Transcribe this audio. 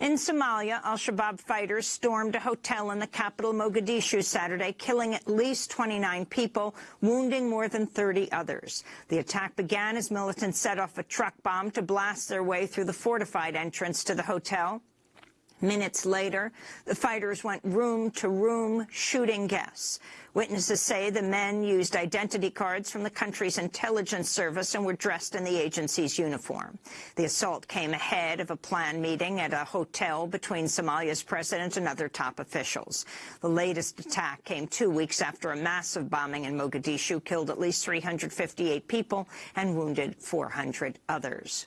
In Somalia, al-Shabaab fighters stormed a hotel in the capital Mogadishu Saturday, killing at least 29 people, wounding more than 30 others. The attack began as militants set off a truck bomb to blast their way through the fortified entrance to the hotel. Minutes later, the fighters went room to room shooting guests. Witnesses say the men used identity cards from the country's intelligence service and were dressed in the agency's uniform. The assault came ahead of a planned meeting at a hotel between Somalia's president and other top officials. The latest attack came two weeks after a massive bombing in Mogadishu killed at least 358 people and wounded 400 others.